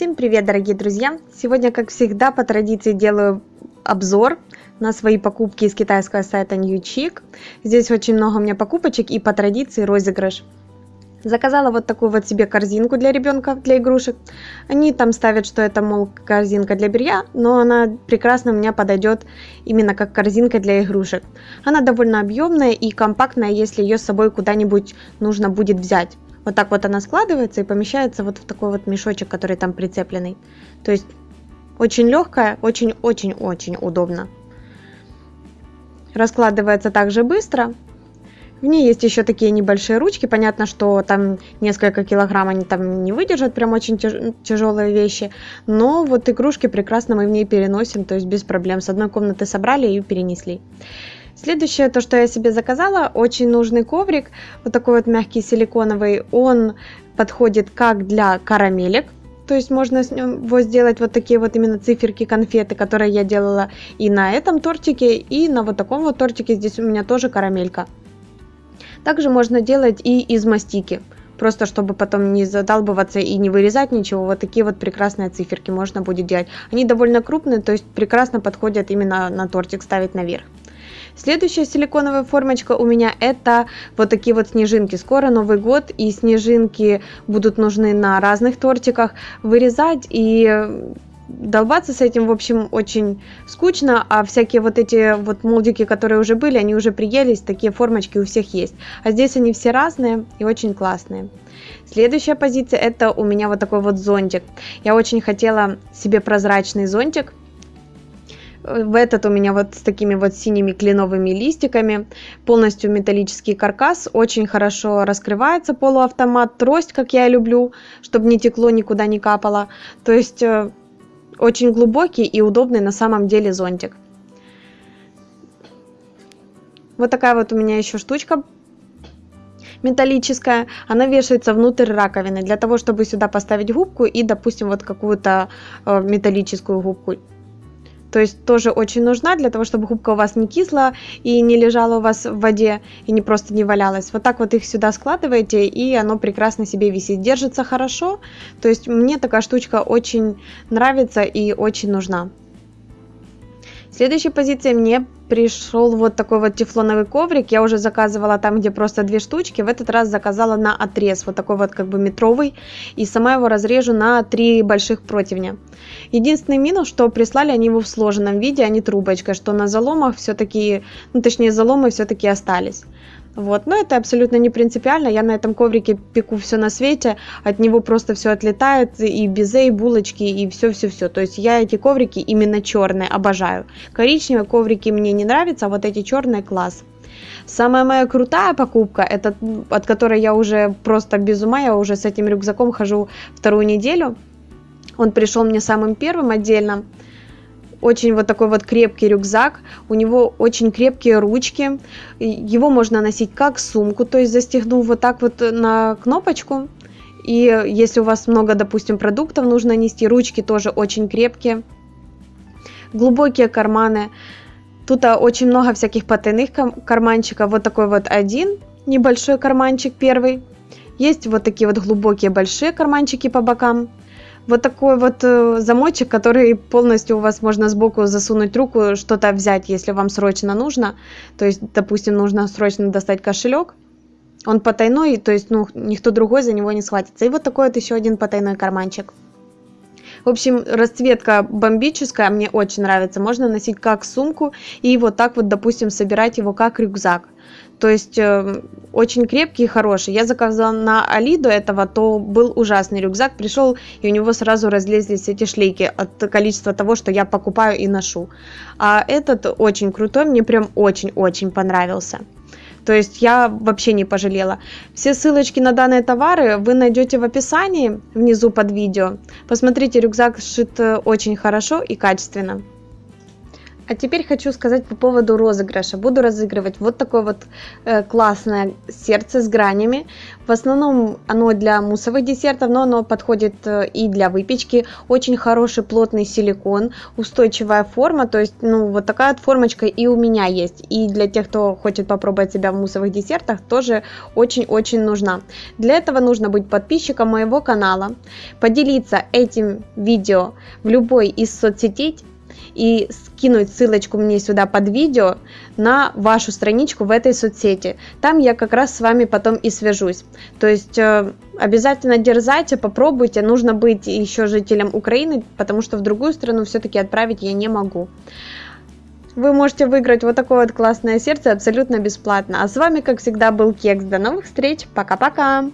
Всем привет, дорогие друзья! Сегодня, как всегда, по традиции делаю обзор на свои покупки из китайского сайта NewChic. Здесь очень много у меня покупочек и по традиции розыгрыш. Заказала вот такую вот себе корзинку для ребенка, для игрушек. Они там ставят, что это, мол, корзинка для белья, но она прекрасно у меня подойдет именно как корзинка для игрушек. Она довольно объемная и компактная, если ее с собой куда-нибудь нужно будет взять. Вот так вот она складывается и помещается вот в такой вот мешочек, который там прицепленный. То есть очень легкая, очень-очень-очень удобно. Раскладывается также быстро. В ней есть еще такие небольшие ручки. Понятно, что там несколько килограмм они там не выдержат, прям очень тяж тяжелые вещи. Но вот игрушки прекрасно мы в ней переносим, то есть без проблем. С одной комнаты собрали и перенесли. Следующее, то, что я себе заказала, очень нужный коврик, вот такой вот мягкий силиконовый, он подходит как для карамелек, то есть можно с него сделать вот такие вот именно циферки конфеты, которые я делала и на этом тортике, и на вот таком вот тортике, здесь у меня тоже карамелька. Также можно делать и из мастики, просто чтобы потом не задалбываться и не вырезать ничего, вот такие вот прекрасные циферки можно будет делать. Они довольно крупные, то есть прекрасно подходят именно на тортик ставить наверх. Следующая силиконовая формочка у меня это вот такие вот снежинки. Скоро Новый год и снежинки будут нужны на разных тортиках. Вырезать и долбаться с этим, в общем, очень скучно, а всякие вот эти вот молдики, которые уже были, они уже приелись, такие формочки у всех есть. А здесь они все разные и очень классные. Следующая позиция это у меня вот такой вот зонтик. Я очень хотела себе прозрачный зонтик, в этот у меня вот с такими вот синими кленовыми листиками. Полностью металлический каркас. Очень хорошо раскрывается полуавтомат. Трость, как я люблю, чтобы не текло, никуда не капало. То есть э, очень глубокий и удобный на самом деле зонтик. Вот такая вот у меня еще штучка металлическая, она вешается внутрь раковины, для того, чтобы сюда поставить губку и, допустим, вот какую-то э, металлическую губку то есть тоже очень нужна для того, чтобы губка у вас не кисла и не лежала у вас в воде и не просто не валялась. Вот так вот их сюда складываете и оно прекрасно себе висит. Держится хорошо, то есть мне такая штучка очень нравится и очень нужна. Следующей позиции мне пришел вот такой вот тефлоновый коврик. Я уже заказывала там, где просто две штучки. В этот раз заказала на отрез, вот такой вот как бы метровый. И сама его разрежу на три больших противня. Единственный минус, что прислали они его в сложенном виде, а не трубочкой, что на заломах все-таки, ну точнее заломы все-таки остались. Вот, но это абсолютно не принципиально. Я на этом коврике пеку все на свете, от него просто все отлетает, и безе, и булочки, и все-все-все. То есть я эти коврики именно черные обожаю. Коричневые коврики мне не нравятся, а вот эти черные класс. Самая моя крутая покупка, это от которой я уже просто без ума, я уже с этим рюкзаком хожу вторую неделю. Он пришел мне самым первым отдельно очень вот такой вот крепкий рюкзак, у него очень крепкие ручки, его можно носить как сумку, то есть застегнув вот так вот на кнопочку, и если у вас много, допустим, продуктов нужно нести, ручки тоже очень крепкие, глубокие карманы, тут а, очень много всяких потайных карманчиков, вот такой вот один небольшой карманчик первый, есть вот такие вот глубокие большие карманчики по бокам, вот такой вот э, замочек, который полностью у вас можно сбоку засунуть руку, что-то взять, если вам срочно нужно. То есть, допустим, нужно срочно достать кошелек. Он потайной, то есть, ну, никто другой за него не схватится. И вот такой вот еще один потайной карманчик. В общем, расцветка бомбическая, мне очень нравится. Можно носить как сумку и вот так вот, допустим, собирать его как рюкзак. То есть э, очень крепкий и хороший. Я заказала на Али до этого, то был ужасный рюкзак. Пришел, и у него сразу разлезлись эти шлейки от количества того, что я покупаю и ношу. А этот очень крутой, мне прям очень-очень понравился. То есть я вообще не пожалела. Все ссылочки на данные товары вы найдете в описании внизу под видео. Посмотрите, рюкзак сшит э, очень хорошо и качественно. А теперь хочу сказать по поводу розыгрыша. Буду разыгрывать вот такое вот э, классное сердце с гранями. В основном оно для муссовых десертов, но оно подходит э, и для выпечки. Очень хороший плотный силикон, устойчивая форма. То есть, ну, вот такая вот формочка и у меня есть. И для тех, кто хочет попробовать себя в муссовых десертах, тоже очень-очень нужна. Для этого нужно быть подписчиком моего канала, поделиться этим видео в любой из соцсетей, и скинуть ссылочку мне сюда под видео на вашу страничку в этой соцсети. Там я как раз с вами потом и свяжусь. То есть э, обязательно дерзайте, попробуйте. Нужно быть еще жителем Украины, потому что в другую страну все-таки отправить я не могу. Вы можете выиграть вот такое вот классное сердце абсолютно бесплатно. А с вами, как всегда, был Кекс. До новых встреч. Пока-пока.